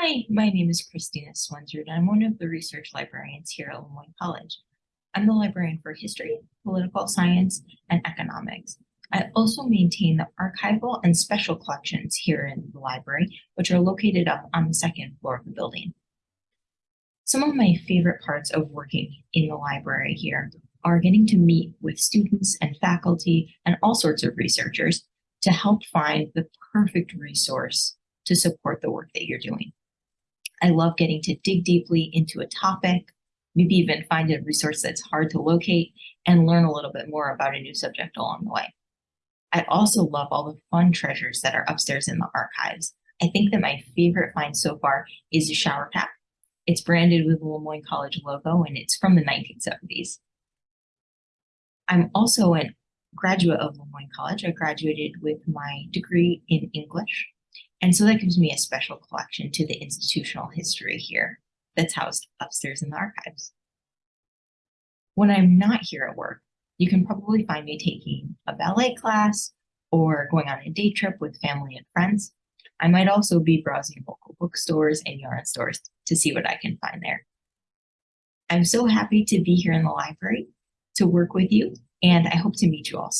Hi, my name is Christina Swensard. and I'm one of the research librarians here at Le Moyne College. I'm the librarian for history, political science, and economics. I also maintain the archival and special collections here in the library, which are located up on the second floor of the building. Some of my favorite parts of working in the library here are getting to meet with students and faculty and all sorts of researchers to help find the perfect resource to support the work that you're doing. I love getting to dig deeply into a topic, maybe even find a resource that's hard to locate and learn a little bit more about a new subject along the way. I also love all the fun treasures that are upstairs in the archives. I think that my favorite find so far is a shower cap. It's branded with the Le Moyne College logo and it's from the 1970s. I'm also a graduate of Le Moyne College. I graduated with my degree in English. And so that gives me a special collection to the institutional history here that's housed upstairs in the archives. When I'm not here at work, you can probably find me taking a ballet class or going on a day trip with family and friends. I might also be browsing local bookstores and yarn stores to see what I can find there. I'm so happy to be here in the library to work with you, and I hope to meet you all soon.